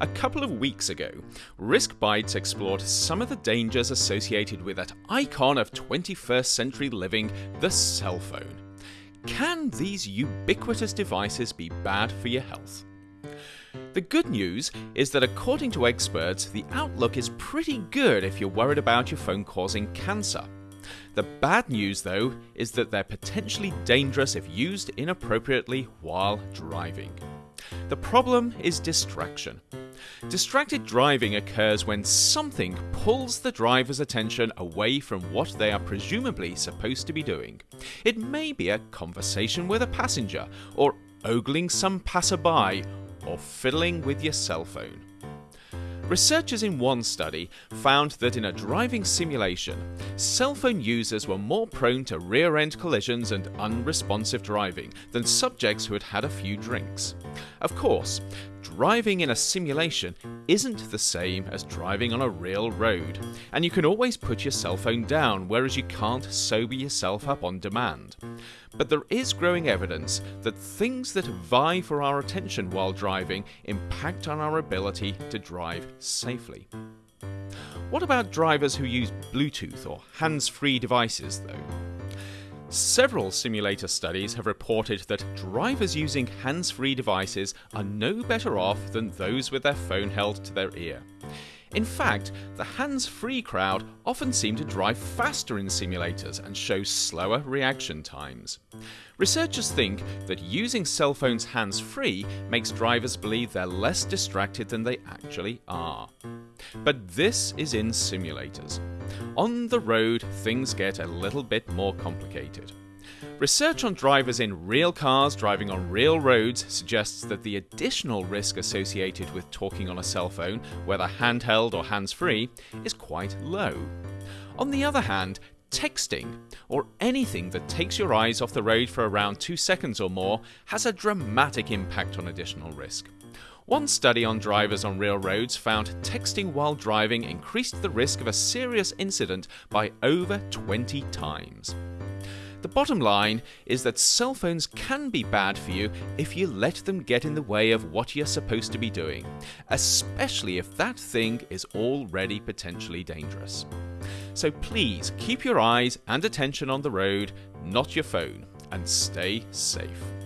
A couple of weeks ago, Risk Bites explored some of the dangers associated with that icon of 21st century living, the cell phone. Can these ubiquitous devices be bad for your health? The good news is that according to experts, the outlook is pretty good if you're worried about your phone causing cancer. The bad news, though, is that they're potentially dangerous if used inappropriately while driving. The problem is distraction. Distracted driving occurs when something pulls the driver's attention away from what they are presumably supposed to be doing. It may be a conversation with a passenger, or ogling some passerby, or fiddling with your cell phone. Researchers in one study found that in a driving simulation, cell phone users were more prone to rear end collisions and unresponsive driving than subjects who had had a few drinks. Of course, driving in a simulation isn't the same as driving on a real road, and you can always put your cell phone down, whereas you can't sober yourself up on demand. But there is growing evidence that things that vie for our attention while driving impact on our ability to drive safely. What about drivers who use Bluetooth or hands free devices, though? Several simulator studies have reported that drivers using hands free devices are no better off than those with their phone held to their ear. In fact, the hands free crowd often seem to drive faster in simulators and show slower reaction times. Researchers think that using cell phones hands free makes drivers believe they're less distracted than they actually are. But this is in simulators. On the road, things get a little bit more complicated. Research on drivers in real cars driving on real roads suggests that the additional risk associated with talking on a cell phone, whether handheld or hands free, is quite low. On the other hand, texting, or anything that takes your eyes off the road for around 2 seconds or more, has a dramatic impact on additional risk. One study on drivers on real roads found texting while driving increased the risk of a serious incident by over 20 times. The bottom line is that cell phones can be bad for you if you let them get in the way of what you're supposed to be doing, especially if that thing is already potentially dangerous. So please keep your eyes and attention on the road, not your phone, and stay safe.